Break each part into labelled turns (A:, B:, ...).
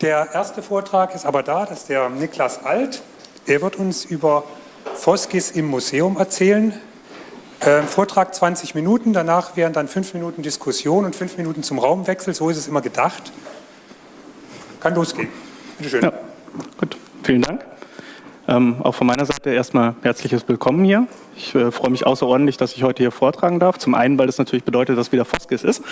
A: Der erste Vortrag ist aber da, das ist der Niklas Alt. Er wird uns über Foskis im Museum erzählen. Ähm, Vortrag 20 Minuten, danach wären dann fünf Minuten Diskussion und fünf Minuten zum Raumwechsel. So ist es immer gedacht. Kann losgehen. Bitte schön. Ja,
B: gut, vielen Dank. Ähm, auch von meiner Seite erstmal herzliches Willkommen hier. Ich äh, freue mich außerordentlich, dass ich heute hier vortragen darf. Zum einen, weil das natürlich bedeutet, dass wieder Foskis ist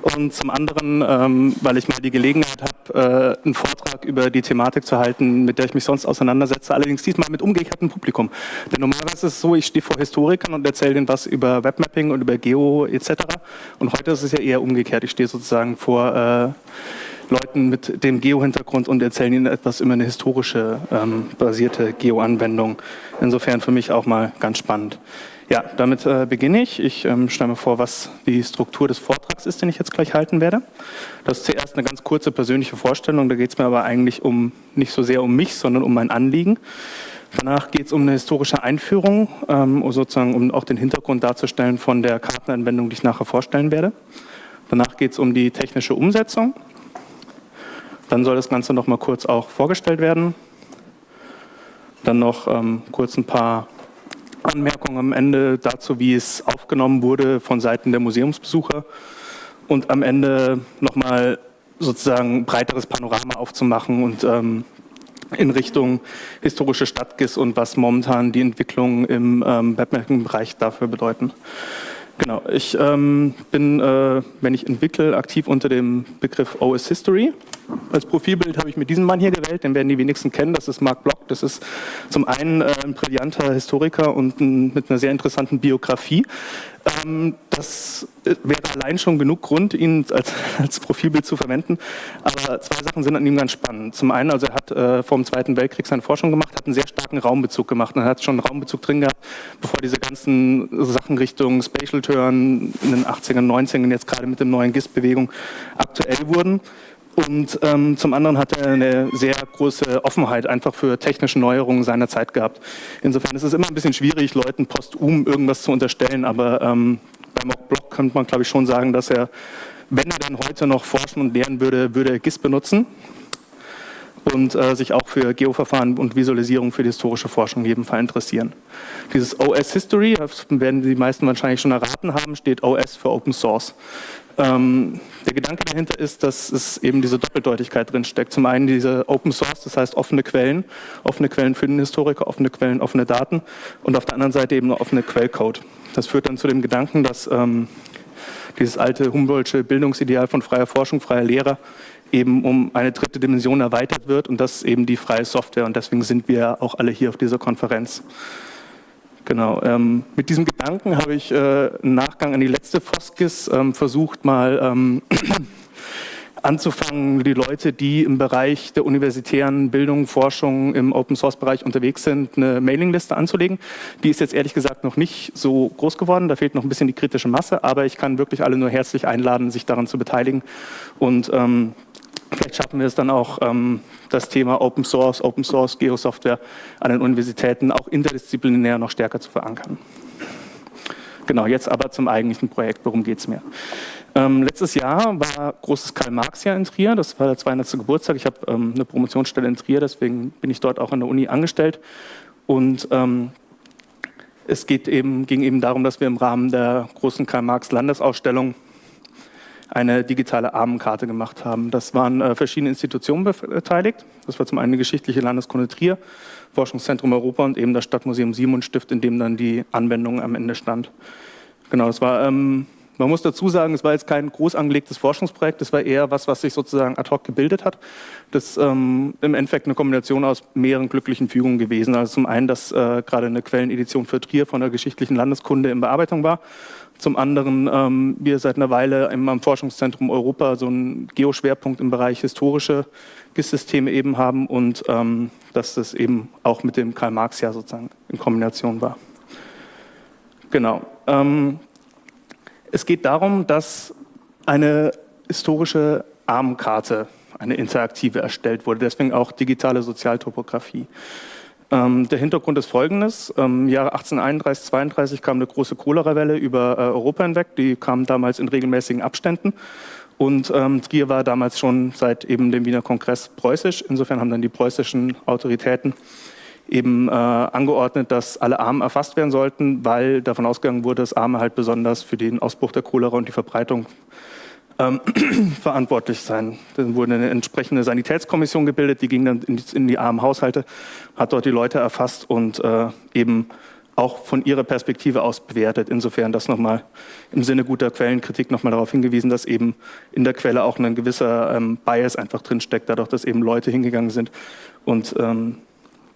B: und zum anderen, ähm, weil ich mal die Gelegenheit habe, äh, einen Vortrag über die Thematik zu halten, mit der ich mich sonst auseinandersetze, allerdings diesmal mit umgekehrtem Publikum. Denn normalerweise ist es so, ich stehe vor Historikern und erzähle denen was über Webmapping und über Geo etc. Und heute ist es ja eher umgekehrt. Ich stehe sozusagen vor äh, Leuten mit dem Geo-Hintergrund und erzählen ihnen etwas über eine historische ähm, basierte Geo-Anwendung. Insofern für mich auch mal ganz spannend. Ja, damit äh, beginne ich. Ich ähm, stelle mir vor, was die Struktur des Vortrags ist, den ich jetzt gleich halten werde. Das ist zuerst eine ganz kurze persönliche Vorstellung. Da geht es mir aber eigentlich um nicht so sehr um mich, sondern um mein Anliegen. Danach geht es um eine historische Einführung, ähm, sozusagen um auch den Hintergrund darzustellen von der Kartenanwendung, die ich nachher vorstellen werde. Danach geht es um die technische Umsetzung. Dann soll das Ganze noch mal kurz auch vorgestellt werden. Dann noch ähm, kurz ein paar Anmerkungen am Ende dazu, wie es aufgenommen wurde von Seiten der Museumsbesucher. Und am Ende nochmal sozusagen breiteres Panorama aufzumachen und ähm, in Richtung historische Stadtgis und was momentan die Entwicklungen im ähm, Webmapping-Bereich dafür bedeuten. Genau, ich ähm, bin, äh, wenn ich entwickle, aktiv unter dem Begriff OS History. Als Profilbild habe ich mir diesen Mann hier gewählt, den werden die wenigsten kennen, das ist Mark Block. Das ist zum einen äh, ein brillanter Historiker und ein, mit einer sehr interessanten Biografie. Ähm, das äh, wäre allein schon genug Grund, ihn als, als, Profilbild zu verwenden. Aber zwei Sachen sind an ihm ganz spannend. Zum einen, also er hat äh, vor dem Zweiten Weltkrieg seine Forschung gemacht, hat einen sehr starken Raumbezug gemacht. Und er hat schon einen Raumbezug drin gehabt, bevor diese ganzen Sachen Richtung Spatial Turn in den 80ern, 90ern, jetzt gerade mit der neuen GIST-Bewegung aktuell wurden. Und ähm, zum anderen hat er eine sehr große Offenheit einfach für technische Neuerungen seiner Zeit gehabt. Insofern ist es immer ein bisschen schwierig, Leuten postum irgendwas zu unterstellen, aber ähm, beim Block könnte man, glaube ich, schon sagen, dass er, wenn er dann heute noch forschen und lehren würde, würde er GIS benutzen und äh, sich auch für Geoverfahren und Visualisierung für die historische Forschung in jedem Fall interessieren. Dieses OS History, das werden die meisten wahrscheinlich schon erraten haben, steht OS für Open Source. Ähm, der Gedanke dahinter ist, dass es eben diese Doppeldeutigkeit drin steckt. Zum einen diese Open Source, das heißt offene Quellen, offene Quellen für den Historiker, offene Quellen, offene Daten und auf der anderen Seite eben offene Quellcode. Das führt dann zu dem Gedanken, dass ähm, dieses alte Humboldtsche Bildungsideal von freier Forschung, freier Lehrer eben um eine dritte Dimension erweitert wird und das ist eben die freie Software und deswegen sind wir auch alle hier auf dieser Konferenz. Genau, ähm, mit diesem Gedanken habe ich äh, im Nachgang an die letzte Foskis ähm, versucht mal ähm, anzufangen, die Leute, die im Bereich der universitären Bildung, Forschung im Open-Source-Bereich unterwegs sind, eine Mailingliste anzulegen. Die ist jetzt ehrlich gesagt noch nicht so groß geworden, da fehlt noch ein bisschen die kritische Masse, aber ich kann wirklich alle nur herzlich einladen, sich daran zu beteiligen und ähm, Vielleicht schaffen wir es dann auch, ähm, das Thema Open Source, Open Source, Geosoftware an den Universitäten auch interdisziplinär noch stärker zu verankern. Genau, jetzt aber zum eigentlichen Projekt, worum geht es mir? Ähm, letztes Jahr war großes Karl-Marx-Jahr in Trier, das war der 200. Geburtstag. Ich habe ähm, eine Promotionsstelle in Trier, deswegen bin ich dort auch an der Uni angestellt. Und ähm, es geht eben, ging eben darum, dass wir im Rahmen der großen Karl-Marx-Landesausstellung eine digitale Armenkarte gemacht haben. Das waren äh, verschiedene Institutionen beteiligt. Das war zum einen die Geschichtliche Landeskunde Trier, Forschungszentrum Europa und eben das Stadtmuseum Simon Stift, in dem dann die Anwendung am Ende stand. Genau, das war, ähm, man muss dazu sagen, es war jetzt kein groß angelegtes Forschungsprojekt, es war eher was, was sich sozusagen ad hoc gebildet hat. Das ist ähm, im Endeffekt eine Kombination aus mehreren glücklichen Fügungen gewesen. Also zum einen, dass äh, gerade eine Quellenedition für Trier von der Geschichtlichen Landeskunde in Bearbeitung war zum anderen ähm, wir seit einer Weile im, Forschungszentrum Europa so einen Geoschwerpunkt im Bereich historische GIS-Systeme eben haben und ähm, dass das eben auch mit dem Karl-Marx-Jahr sozusagen in Kombination war. Genau. Ähm, es geht darum, dass eine historische Armenkarte, eine interaktive erstellt wurde, deswegen auch digitale Sozialtopographie. Ähm, der Hintergrund ist folgendes. Im Jahre 1831, 32 kam eine große Cholerawelle über äh, Europa hinweg. Die kam damals in regelmäßigen Abständen. Und ähm, Trier war damals schon seit eben dem Wiener Kongress preußisch. Insofern haben dann die preußischen Autoritäten eben äh, angeordnet, dass alle Armen erfasst werden sollten, weil davon ausgegangen wurde, dass Arme halt besonders für den Ausbruch der Cholera und die Verbreitung ähm, verantwortlich sein. Dann wurde eine entsprechende Sanitätskommission gebildet, die ging dann in die, in die armen Haushalte, hat dort die Leute erfasst und äh, eben auch von ihrer Perspektive aus bewertet. Insofern das nochmal im Sinne guter Quellenkritik nochmal darauf hingewiesen, dass eben in der Quelle auch ein gewisser ähm, Bias einfach drinsteckt, dadurch, dass eben Leute hingegangen sind und ähm,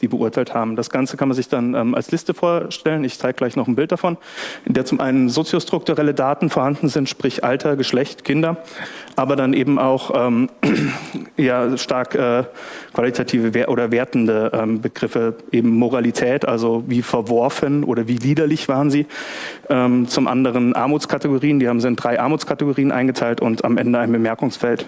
B: die beurteilt haben. Das Ganze kann man sich dann ähm, als Liste vorstellen. Ich zeige gleich noch ein Bild davon, in der zum einen soziostrukturelle Daten vorhanden sind, sprich Alter, Geschlecht, Kinder, aber dann eben auch ähm, ja, stark äh, qualitative oder wertende ähm, Begriffe, eben Moralität, also wie verworfen oder wie liederlich waren sie. Ähm, zum anderen Armutskategorien, die haben sie in drei Armutskategorien eingeteilt und am Ende ein Bemerkungsfeld.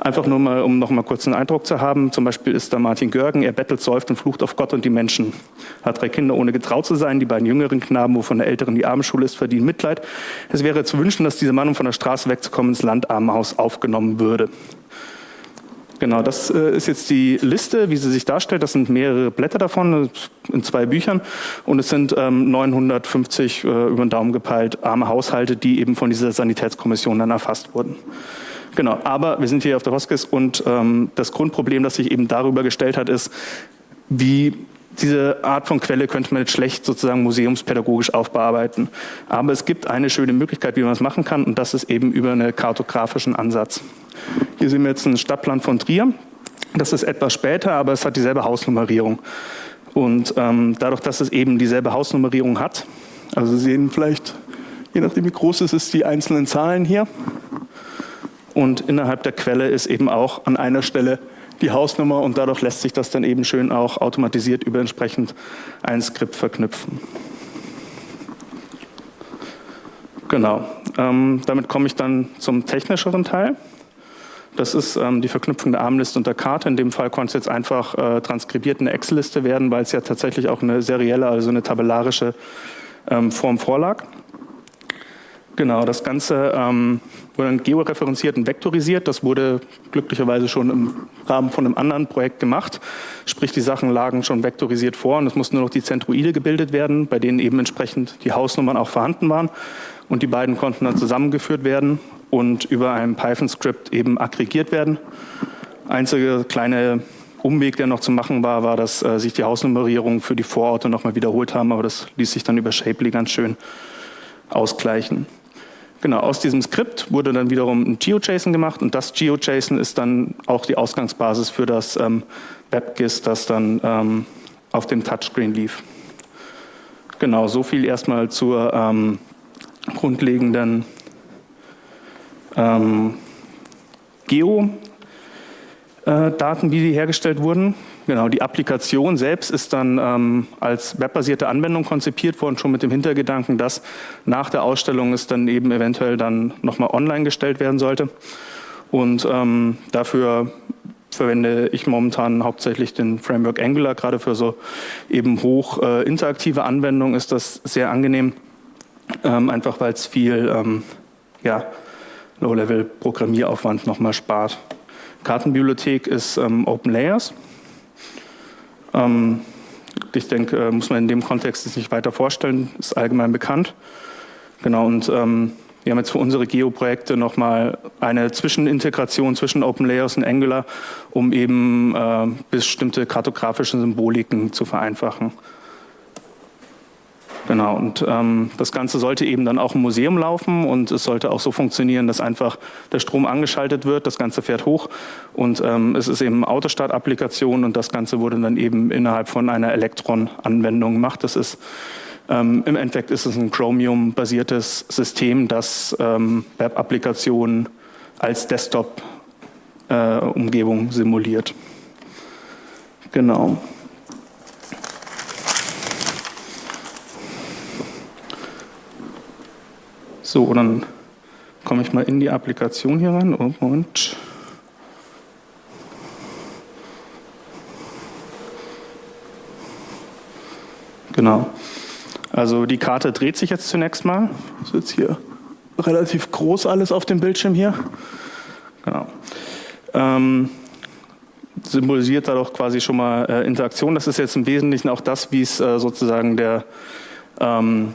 B: Einfach nur mal, um noch mal kurz einen Eindruck zu haben. Zum Beispiel ist da Martin Görgen, er bettelt, säuft und flucht auf Gott und die Menschen. Hat drei Kinder, ohne getraut zu sein. Die beiden jüngeren Knaben, wovon der älteren die Abendschule ist, verdienen Mitleid. Es wäre zu wünschen, dass dieser Mann, um von der Straße wegzukommen, ins Landarmenhaus aufgenommen würde. Genau, das äh, ist jetzt die Liste, wie sie sich darstellt. Das sind mehrere Blätter davon in zwei Büchern und es sind ähm, 950 äh, über den Daumen gepeilt arme Haushalte, die eben von dieser Sanitätskommission dann erfasst wurden. Genau, aber wir sind hier auf der Hoskis und ähm, das Grundproblem, das sich eben darüber gestellt hat, ist, wie diese Art von Quelle könnte man jetzt schlecht sozusagen museumspädagogisch aufbearbeiten. Aber es gibt eine schöne Möglichkeit, wie man es machen kann und das ist eben über einen kartografischen Ansatz. Hier sehen wir jetzt einen Stadtplan von Trier. Das ist etwas später, aber es hat dieselbe Hausnummerierung. Und ähm, dadurch, dass es eben dieselbe Hausnummerierung hat, also Sie sehen vielleicht, je nachdem wie groß es ist, die einzelnen Zahlen hier, und innerhalb der Quelle ist eben auch an einer Stelle die Hausnummer und dadurch lässt sich das dann eben schön auch automatisiert über entsprechend ein Skript verknüpfen. Genau, ähm, damit komme ich dann zum technischeren Teil. Das ist ähm, die Verknüpfung der Armliste und der Karte. In dem Fall konnte es jetzt einfach äh, transkribiert eine Excel-Liste werden, weil es ja tatsächlich auch eine serielle, also eine tabellarische ähm, Form vorlag. Genau, das Ganze ähm, wurde dann georeferenziert und vektorisiert. Das wurde glücklicherweise schon im Rahmen von einem anderen Projekt gemacht. Sprich, die Sachen lagen schon vektorisiert vor und es mussten nur noch die Zentroide gebildet werden, bei denen eben entsprechend die Hausnummern auch vorhanden waren. Und die beiden konnten dann zusammengeführt werden und über ein Python-Skript eben aggregiert werden. Einzige kleine Umweg, der noch zu machen war, war, dass äh, sich die Hausnummerierung für die Vororte nochmal wiederholt haben, aber das ließ sich dann über Shapely ganz schön ausgleichen. Genau, aus diesem Skript wurde dann wiederum ein GeoJSON gemacht und das GeoJSON ist dann auch die Ausgangsbasis für das ähm, WebGIS, das dann ähm, auf dem Touchscreen lief. Genau, so viel erstmal zur ähm, grundlegenden ähm, Geo-Daten, äh, wie die hergestellt wurden. Genau, die Applikation selbst ist dann ähm, als webbasierte Anwendung konzipiert worden, schon mit dem Hintergedanken, dass nach der Ausstellung es dann eben eventuell dann nochmal online gestellt werden sollte. Und ähm, dafür verwende ich momentan hauptsächlich den Framework Angular, gerade für so eben hoch äh, interaktive Anwendungen ist das sehr angenehm, ähm, einfach weil es viel ähm, ja, Low-Level-Programmieraufwand nochmal spart. Kartenbibliothek ist ähm, Open Layers. Ähm, ich denke, äh, muss man in dem Kontext nicht weiter vorstellen, ist allgemein bekannt. Genau, und ähm, wir haben jetzt für unsere Geo-Projekte nochmal eine Zwischenintegration zwischen Open Layers und Angular, um eben äh, bestimmte kartografische Symboliken zu vereinfachen. Genau, und ähm, das Ganze sollte eben dann auch im Museum laufen und es sollte auch so funktionieren, dass einfach der Strom angeschaltet wird, das Ganze fährt hoch und ähm, es ist eben Autostart-Applikation und das Ganze wurde dann eben innerhalb von einer Elektron-Anwendung gemacht. Das ist ähm, Im Endeffekt ist es ein Chromium-basiertes System, das ähm, Web-Applikationen als Desktop-Umgebung äh, simuliert. Genau. So, dann komme ich mal in die Applikation hier rein. Oh, Moment. Genau. Also die Karte dreht sich jetzt zunächst mal. Das ist jetzt hier relativ groß alles auf dem Bildschirm hier. Genau. Ähm, symbolisiert dadurch quasi schon mal äh, Interaktion. Das ist jetzt im Wesentlichen auch das, wie es äh, sozusagen der ähm,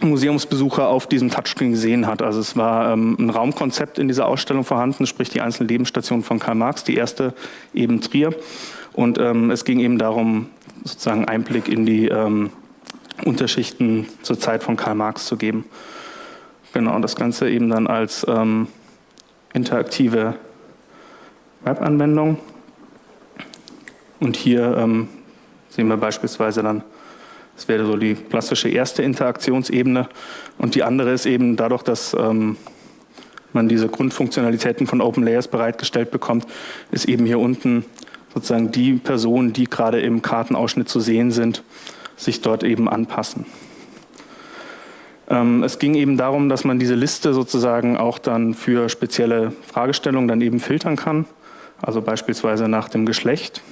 B: Museumsbesucher auf diesem Touchscreen gesehen hat. Also es war ähm, ein Raumkonzept in dieser Ausstellung vorhanden, sprich die einzelnen Lebensstationen von Karl Marx, die erste eben Trier. Und ähm, es ging eben darum, sozusagen Einblick in die ähm, Unterschichten zur Zeit von Karl Marx zu geben. Genau, und das Ganze eben dann als ähm, interaktive Webanwendung. Und hier ähm, sehen wir beispielsweise dann, das wäre so die klassische erste Interaktionsebene. Und die andere ist eben dadurch, dass ähm, man diese Grundfunktionalitäten von Open Layers bereitgestellt bekommt, ist eben hier unten sozusagen die Personen, die gerade im Kartenausschnitt zu sehen sind, sich dort eben anpassen. Ähm, es ging eben darum, dass man diese Liste sozusagen auch dann für spezielle Fragestellungen dann eben filtern kann, also beispielsweise nach dem Geschlecht.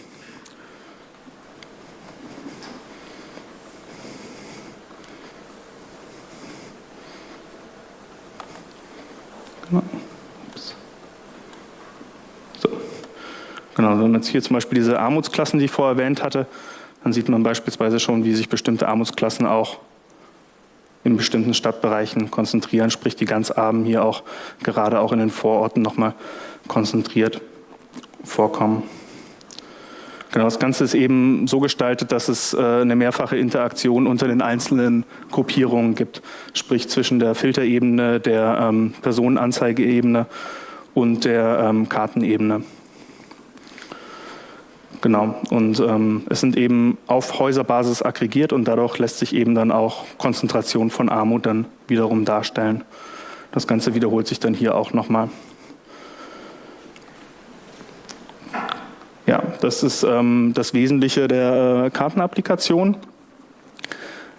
B: So. Genau, wenn man jetzt hier zum Beispiel diese Armutsklassen, die ich vorher erwähnt hatte, dann sieht man beispielsweise schon, wie sich bestimmte Armutsklassen auch in bestimmten Stadtbereichen konzentrieren, sprich die ganz Armen hier auch gerade auch in den Vororten nochmal konzentriert vorkommen. Genau, das Ganze ist eben so gestaltet, dass es äh, eine mehrfache Interaktion unter den einzelnen Gruppierungen gibt, sprich zwischen der Filterebene, der ähm, Personenanzeigeebene und der ähm, Kartenebene. Genau, und ähm, es sind eben auf Häuserbasis aggregiert und dadurch lässt sich eben dann auch Konzentration von Armut dann wiederum darstellen. Das Ganze wiederholt sich dann hier auch nochmal. Das ist ähm, das Wesentliche der äh, Kartenapplikation.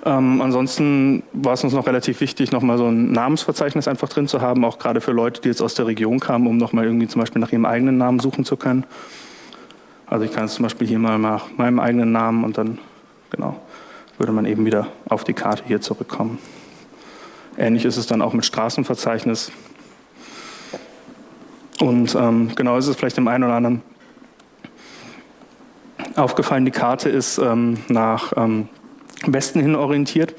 B: Ähm, ansonsten war es uns noch relativ wichtig, nochmal so ein Namensverzeichnis einfach drin zu haben, auch gerade für Leute, die jetzt aus der Region kamen, um nochmal irgendwie zum Beispiel nach ihrem eigenen Namen suchen zu können. Also ich kann jetzt zum Beispiel hier mal nach meinem eigenen Namen und dann genau, würde man eben wieder auf die Karte hier zurückkommen. Ähnlich ist es dann auch mit Straßenverzeichnis. Und ähm, genau ist es vielleicht dem einen oder anderen aufgefallen, die Karte ist ähm, nach ähm, Westen hin orientiert.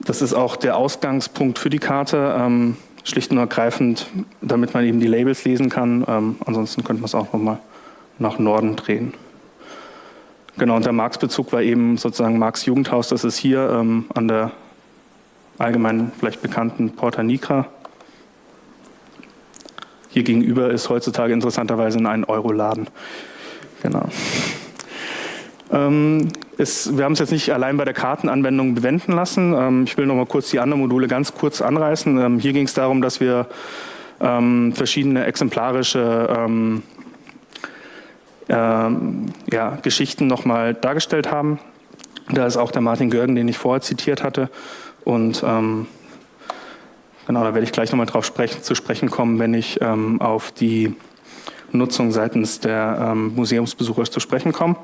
B: Das ist auch der Ausgangspunkt für die Karte, ähm, schlicht und ergreifend, damit man eben die Labels lesen kann. Ähm, ansonsten könnte man es auch nochmal nach Norden drehen. Genau, und der Marx-Bezug war eben sozusagen Marx Jugendhaus, das ist hier ähm, an der allgemein vielleicht bekannten Porta Nigra. Hier gegenüber ist heutzutage interessanterweise ein Euro-Laden. Genau. Ähm, ist, wir haben es jetzt nicht allein bei der Kartenanwendung bewenden lassen. Ähm, ich will noch mal kurz die anderen Module ganz kurz anreißen. Ähm, hier ging es darum, dass wir ähm, verschiedene exemplarische ähm, ähm, ja, Geschichten nochmal dargestellt haben. Da ist auch der Martin Görgen, den ich vorher zitiert hatte. Und genau, da werde ich gleich nochmal drauf sprechen, zu sprechen kommen, wenn ich auf die Nutzung seitens der ähm, Museumsbesucher zu sprechen komme.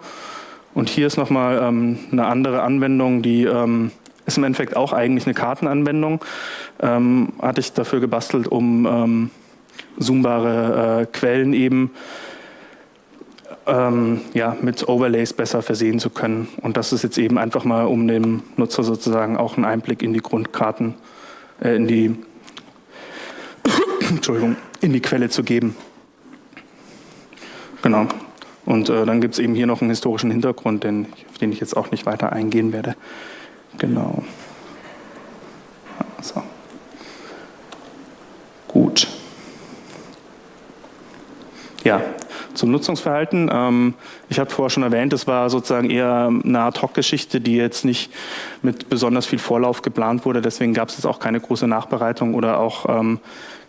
B: Und hier ist nochmal ähm, eine andere Anwendung, die ähm, ist im Endeffekt auch eigentlich eine Kartenanwendung. Ähm, hatte ich dafür gebastelt, um ähm, zoombare äh, Quellen eben ähm, ja, mit Overlays besser versehen zu können. Und das ist jetzt eben einfach mal, um dem Nutzer sozusagen auch einen Einblick in die Grundkarten, äh, in die Entschuldigung, in die Quelle zu geben. Genau. Und äh, dann gibt es eben hier noch einen historischen Hintergrund, den, auf den ich jetzt auch nicht weiter eingehen werde. Genau. So. Gut. Ja, zum Nutzungsverhalten. Ähm, ich habe vorher schon erwähnt, es war sozusagen eher eine Ad-Hoc-Geschichte, die jetzt nicht mit besonders viel Vorlauf geplant wurde. Deswegen gab es jetzt auch keine große Nachbereitung oder auch ähm,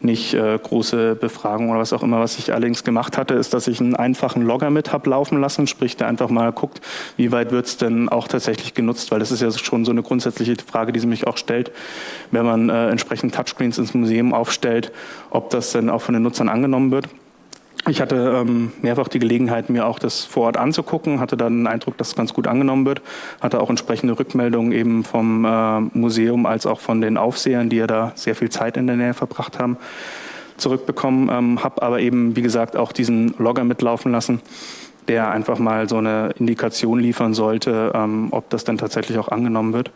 B: nicht äh, große Befragung oder was auch immer. Was ich allerdings gemacht hatte, ist, dass ich einen einfachen Logger mit habe laufen lassen, sprich, der einfach mal guckt, wie weit wird es denn auch tatsächlich genutzt, weil das ist ja schon so eine grundsätzliche Frage, die sie mich auch stellt, wenn man äh, entsprechend Touchscreens ins Museum aufstellt, ob das denn auch von den Nutzern angenommen wird. Ich hatte ähm, mehrfach die Gelegenheit, mir auch das vor Ort anzugucken, hatte dann den Eindruck, dass es ganz gut angenommen wird, hatte auch entsprechende Rückmeldungen eben vom äh, Museum als auch von den Aufsehern, die ja da sehr viel Zeit in der Nähe verbracht haben, zurückbekommen, ähm, habe aber eben, wie gesagt, auch diesen Logger mitlaufen lassen, der einfach mal so eine Indikation liefern sollte, ähm, ob das dann tatsächlich auch angenommen wird.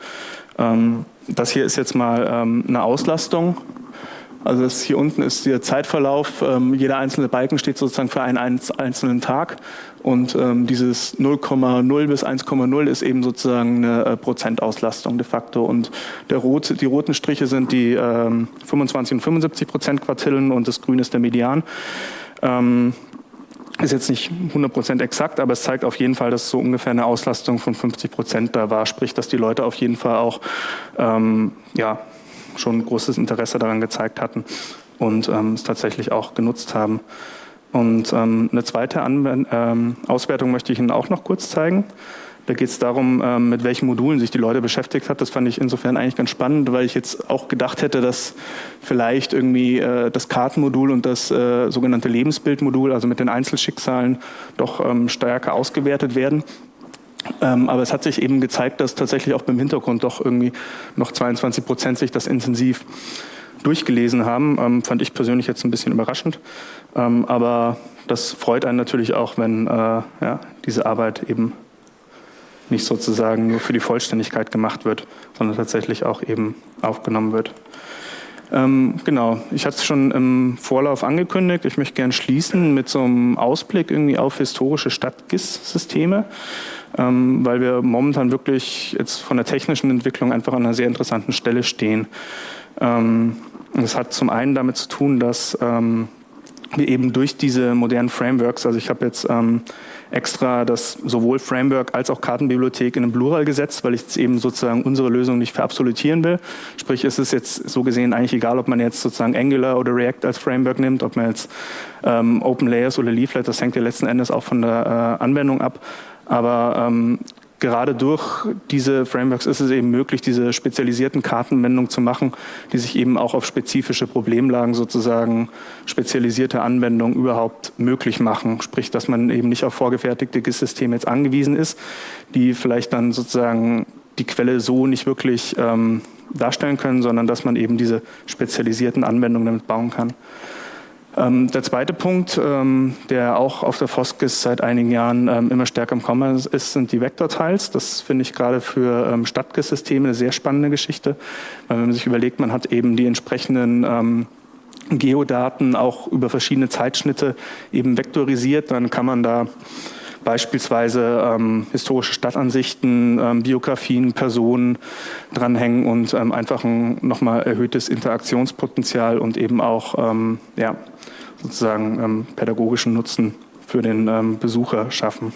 B: Ähm, das hier ist jetzt mal ähm, eine Auslastung also das hier unten ist der Zeitverlauf. Ähm, jeder einzelne Balken steht sozusagen für einen einzelnen Tag. Und ähm, dieses 0,0 bis 1,0 ist eben sozusagen eine äh, Prozentauslastung de facto. Und der rote, die roten Striche sind die ähm, 25 und 75 Prozent Quartillen und das Grün ist der Median. Ähm, ist jetzt nicht 100 Prozent exakt, aber es zeigt auf jeden Fall, dass so ungefähr eine Auslastung von 50 Prozent da war. Sprich, dass die Leute auf jeden Fall auch ähm, ja, schon großes Interesse daran gezeigt hatten und ähm, es tatsächlich auch genutzt haben. Und ähm, eine zweite Anwend ähm, Auswertung möchte ich Ihnen auch noch kurz zeigen. Da geht es darum, mit welchen Modulen sich die Leute beschäftigt hat. Das fand ich insofern eigentlich ganz spannend, weil ich jetzt auch gedacht hätte, dass vielleicht irgendwie äh, das Kartenmodul und das äh, sogenannte Lebensbildmodul, also mit den Einzelschicksalen, doch stärker ausgewertet werden. Ähm, aber es hat sich eben gezeigt, dass tatsächlich auch beim Hintergrund doch irgendwie noch 22 Prozent sich das intensiv durchgelesen haben. Ähm, fand ich persönlich jetzt ein bisschen überraschend. Ähm, aber das freut einen natürlich auch, wenn äh, ja, diese Arbeit eben nicht sozusagen nur für die Vollständigkeit gemacht wird, sondern tatsächlich auch eben aufgenommen wird. Ähm, genau, ich hatte es schon im Vorlauf angekündigt. Ich möchte gerne schließen mit so einem Ausblick irgendwie auf historische Stadt-GIS-Systeme ähm, weil wir momentan wirklich jetzt von der technischen Entwicklung einfach an einer sehr interessanten Stelle stehen. Ähm, das hat zum einen damit zu tun, dass ähm, wir eben durch diese modernen Frameworks, also ich habe jetzt ähm, extra das sowohl Framework als auch Kartenbibliothek in einem Plural gesetzt, weil ich jetzt eben sozusagen unsere Lösung nicht verabsolutieren will. Sprich, es ist jetzt so gesehen eigentlich egal, ob man jetzt sozusagen Angular oder React als Framework nimmt, ob man jetzt ähm, Open Layers oder Leaflet, das hängt ja letzten Endes auch von der äh, Anwendung ab. Aber ähm, gerade durch diese Frameworks ist es eben möglich, diese spezialisierten Kartenwendungen zu machen, die sich eben auch auf spezifische Problemlagen sozusagen spezialisierte Anwendungen überhaupt möglich machen. Sprich, dass man eben nicht auf vorgefertigte GIS-Systeme jetzt angewiesen ist, die vielleicht dann sozusagen die Quelle so nicht wirklich ähm, darstellen können, sondern dass man eben diese spezialisierten Anwendungen damit bauen kann. Ähm, der zweite Punkt, ähm, der auch auf der Foskis seit einigen Jahren ähm, immer stärker im Kommen ist, sind die Vektortiles. Das finde ich gerade für ähm, Stadtgis-Systeme eine sehr spannende Geschichte, weil wenn man sich überlegt, man hat eben die entsprechenden ähm, Geodaten auch über verschiedene Zeitschnitte eben vektorisiert, dann kann man da beispielsweise ähm, historische Stadtansichten, ähm, Biografien, Personen dranhängen und ähm, einfach ein nochmal erhöhtes Interaktionspotenzial und eben auch ähm, ja, sozusagen ähm, pädagogischen Nutzen für den ähm, Besucher schaffen.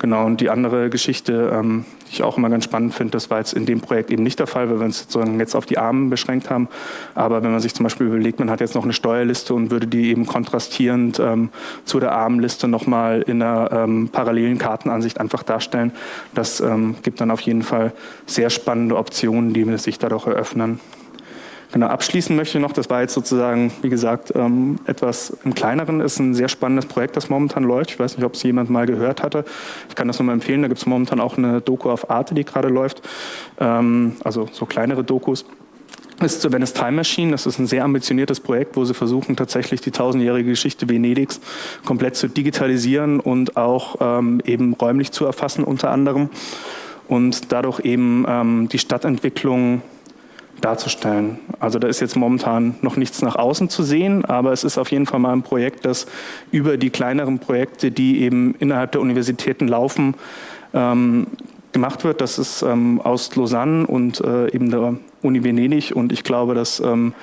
B: Genau, und die andere Geschichte, ähm, die ich auch immer ganz spannend finde, das war jetzt in dem Projekt eben nicht der Fall, weil wir uns sozusagen jetzt auf die Armen beschränkt haben. Aber wenn man sich zum Beispiel überlegt, man hat jetzt noch eine Steuerliste und würde die eben kontrastierend ähm, zu der Armenliste nochmal in einer ähm, parallelen Kartenansicht einfach darstellen, das ähm, gibt dann auf jeden Fall sehr spannende Optionen, die sich dadurch eröffnen. Genau, abschließen möchte ich noch, das war jetzt sozusagen, wie gesagt, ähm, etwas im Kleineren, ist ein sehr spannendes Projekt, das momentan läuft. Ich weiß nicht, ob es jemand mal gehört hatte. Ich kann das nur mal empfehlen, da gibt es momentan auch eine Doku auf Arte, die gerade läuft, ähm, also so kleinere Dokus. Ist zur Venice Time Machine. Das ist ein sehr ambitioniertes Projekt, wo sie versuchen, tatsächlich die tausendjährige Geschichte Venedigs komplett zu digitalisieren und auch ähm, eben räumlich zu erfassen unter anderem und dadurch eben ähm, die Stadtentwicklung darzustellen. Also da ist jetzt momentan noch nichts nach außen zu sehen, aber es ist auf jeden Fall mal ein Projekt, das über die kleineren Projekte, die eben innerhalb der Universitäten laufen, ähm, gemacht wird. Das ist ähm, aus Lausanne und äh, eben der Uni Venedig und ich glaube, dass ähm,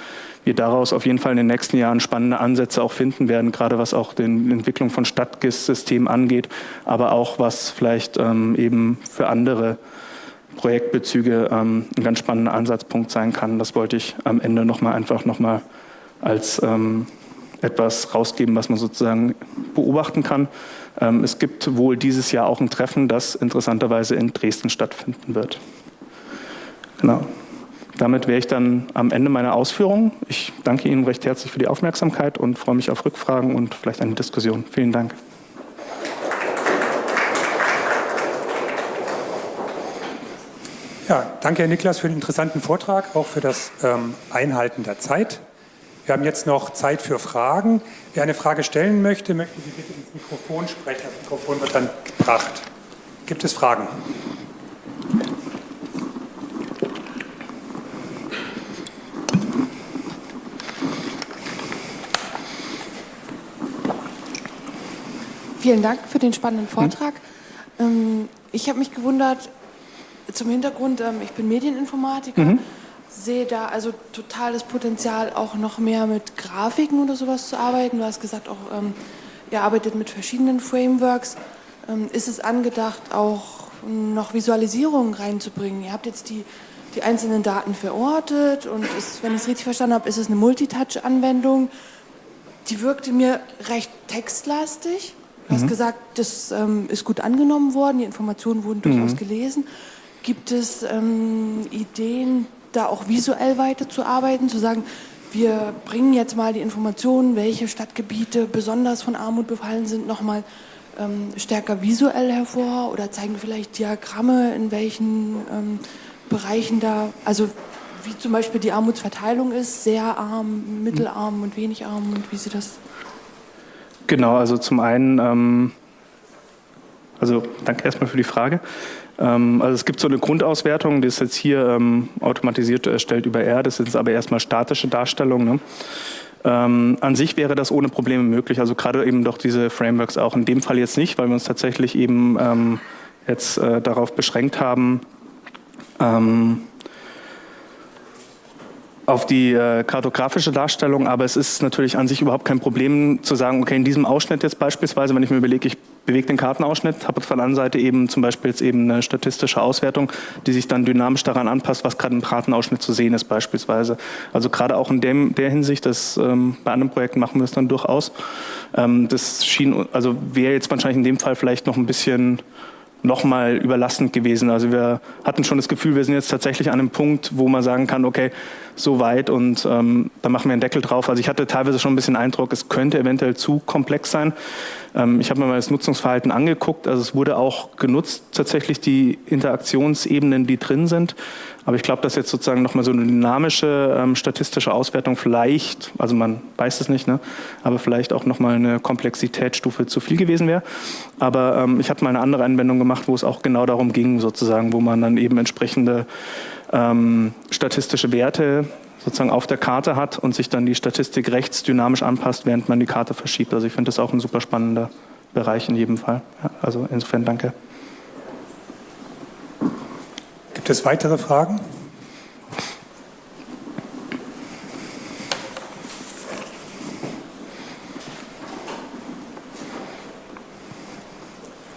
B: wir daraus auf jeden Fall in den nächsten Jahren spannende Ansätze auch finden werden, gerade was auch die Entwicklung von Stadtgis-Systemen angeht, aber auch was vielleicht ähm, eben für andere Projektbezüge ähm, ein ganz spannender Ansatzpunkt sein kann. Das wollte ich am Ende nochmal einfach nochmal als ähm, etwas rausgeben, was man sozusagen beobachten kann. Ähm, es gibt wohl dieses Jahr auch ein Treffen, das interessanterweise in Dresden stattfinden wird. Genau. damit wäre ich dann am Ende meiner Ausführungen. Ich danke Ihnen recht herzlich für die Aufmerksamkeit und freue mich auf Rückfragen und vielleicht eine Diskussion. Vielen Dank.
A: Ja, danke, Herr Niklas, für den interessanten Vortrag, auch für das ähm, Einhalten der Zeit. Wir haben jetzt noch Zeit für Fragen. Wer eine Frage stellen möchte, möchten Sie bitte ins Mikrofon sprechen. Das Mikrofon wird dann gebracht. Gibt es Fragen?
C: Vielen Dank für den spannenden Vortrag. Mhm. Ich habe mich gewundert, zum Hintergrund, ähm, ich bin Medieninformatiker, mhm. sehe da also totales Potenzial, auch noch mehr mit Grafiken oder sowas zu arbeiten. Du hast gesagt, auch ähm, ihr arbeitet mit verschiedenen Frameworks. Ähm, ist es angedacht, auch noch Visualisierungen reinzubringen? Ihr habt jetzt die, die einzelnen Daten verortet und ist, wenn ich es richtig verstanden habe, ist es eine Multitouch-Anwendung. Die wirkte mir recht textlastig. Du hast mhm. gesagt, das ähm, ist gut angenommen worden, die Informationen wurden durchaus mhm. gelesen. Gibt es ähm, Ideen, da auch visuell weiterzuarbeiten, zu sagen, wir bringen jetzt mal die Informationen, welche Stadtgebiete besonders von Armut befallen sind, nochmal ähm, stärker visuell hervor oder zeigen vielleicht Diagramme, in welchen ähm, Bereichen da, also wie zum Beispiel die Armutsverteilung ist, sehr arm, mittelarm und wenig arm und wie sie das
B: Genau, also zum einen, ähm, also danke erstmal für die Frage. Ähm, also es gibt so eine Grundauswertung, die ist jetzt hier ähm, automatisiert erstellt über R, das sind aber erstmal statische Darstellungen. Ne? Ähm, an sich wäre das ohne Probleme möglich, also gerade eben doch diese Frameworks auch. In dem Fall jetzt nicht, weil wir uns tatsächlich eben ähm, jetzt äh, darauf beschränkt haben, ähm, auf die äh, kartografische Darstellung, aber es ist natürlich an sich überhaupt kein Problem zu sagen, okay, in diesem Ausschnitt jetzt beispielsweise, wenn ich mir überlege, ich bewege den Kartenausschnitt, habe auf der anderen Seite eben zum Beispiel jetzt eben eine statistische Auswertung, die sich dann dynamisch daran anpasst, was gerade im Kartenausschnitt zu sehen ist beispielsweise. Also gerade auch in dem, der Hinsicht, dass ähm, bei anderen Projekten machen wir es dann durchaus. Ähm, das schien, also wäre jetzt wahrscheinlich in dem Fall vielleicht noch ein bisschen nochmal überlastend gewesen. Also wir hatten schon das Gefühl, wir sind jetzt tatsächlich an einem Punkt, wo man sagen kann, okay, so weit und ähm, da machen wir einen Deckel drauf. Also ich hatte teilweise schon ein bisschen Eindruck, es könnte eventuell zu komplex sein. Ähm, ich habe mir mal das Nutzungsverhalten angeguckt. Also es wurde auch genutzt, tatsächlich die Interaktionsebenen, die drin sind. Aber ich glaube, dass jetzt sozusagen nochmal so eine dynamische ähm, statistische Auswertung vielleicht, also man weiß es nicht, ne, aber vielleicht auch nochmal eine Komplexitätsstufe zu viel gewesen wäre. Aber ähm, ich habe mal eine andere Anwendung gemacht, wo es auch genau darum ging, sozusagen, wo man dann eben entsprechende ähm, statistische Werte sozusagen auf der Karte hat und sich dann die Statistik rechts dynamisch anpasst, während man die Karte verschiebt. Also ich finde das auch ein super spannender Bereich in jedem Fall. Ja, also insofern danke.
A: Gibt es weitere Fragen?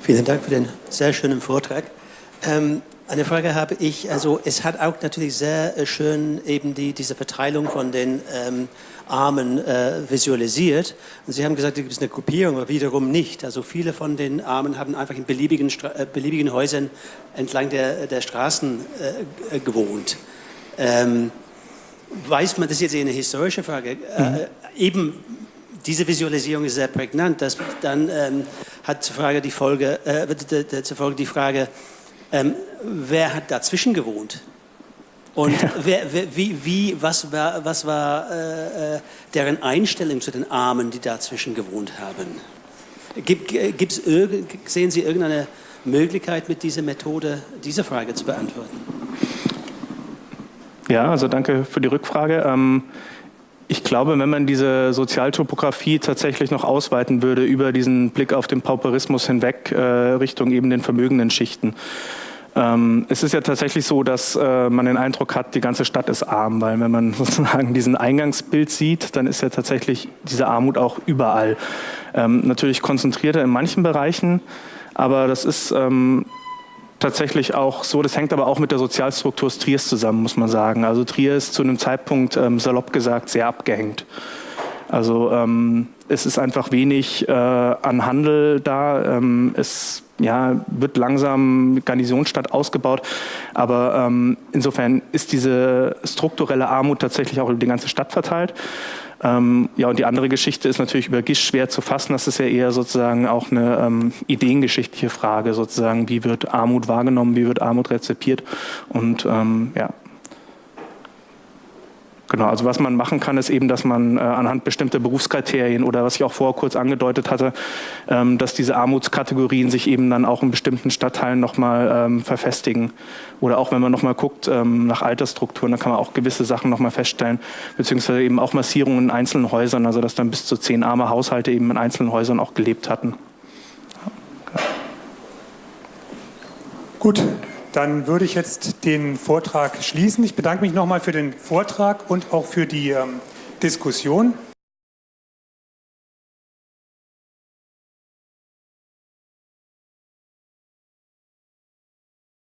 D: Vielen Dank für den sehr schönen Vortrag. Ähm, eine Frage habe ich, also es hat auch natürlich sehr äh, schön eben die, diese Verteilung von den ähm, Armen äh, visualisiert. Und Sie haben gesagt, es gibt eine Gruppierung, aber wiederum nicht. Also viele von den Armen haben einfach in beliebigen, äh, beliebigen Häusern entlang der, der Straßen äh, gewohnt. Ähm, weiß man, das ist jetzt eine historische Frage, äh, mhm. eben diese Visualisierung ist sehr prägnant. Das dann ähm, hat zur Frage die Folge, äh, zur Folge die Frage, ähm, wer hat dazwischen gewohnt? Und wer, wer, wie, wie, was war, was war äh, äh deren Einstellung zu den Armen, die dazwischen gewohnt haben? Gibt, gibt's sehen Sie irgendeine Möglichkeit, mit dieser Methode diese Frage zu beantworten?
B: Ja, also danke für die Rückfrage. Ähm, ich glaube, wenn man diese Sozialtopographie tatsächlich noch ausweiten würde über diesen Blick auf den Pauperismus hinweg äh, Richtung eben den vermögenden Schichten, ähm, es ist ja tatsächlich so, dass äh, man den Eindruck hat, die ganze Stadt ist arm, weil wenn man sozusagen diesen Eingangsbild sieht, dann ist ja tatsächlich diese Armut auch überall. Ähm, natürlich konzentrierter in manchen Bereichen, aber das ist ähm, tatsächlich auch so, das hängt aber auch mit der Sozialstruktur Triers zusammen, muss man sagen. Also Trier ist zu einem Zeitpunkt, ähm, salopp gesagt, sehr abgehängt. Also ähm, es ist einfach wenig äh, an Handel da. Ähm, es ja, wird langsam Garnisonsstadt ausgebaut. Aber ähm, insofern ist diese strukturelle Armut tatsächlich auch über die ganze Stadt verteilt. Ähm, ja, und die andere Geschichte ist natürlich über Gisch schwer zu fassen. Das ist ja eher sozusagen auch eine ähm, ideengeschichtliche Frage, sozusagen, wie wird Armut wahrgenommen, wie wird Armut rezipiert. Und ähm, ja, Genau, also was man machen kann, ist eben, dass man äh, anhand bestimmter Berufskriterien oder was ich auch vorher kurz angedeutet hatte, ähm, dass diese Armutskategorien sich eben dann auch in bestimmten Stadtteilen nochmal ähm, verfestigen. Oder auch wenn man nochmal guckt ähm, nach Altersstrukturen, dann kann man auch gewisse Sachen nochmal feststellen, beziehungsweise eben auch Massierungen in einzelnen Häusern, also dass dann bis zu zehn arme Haushalte eben in einzelnen Häusern auch gelebt hatten.
A: Gut, dann würde ich jetzt den Vortrag schließen. Ich bedanke mich nochmal für den Vortrag und auch für die ähm, Diskussion.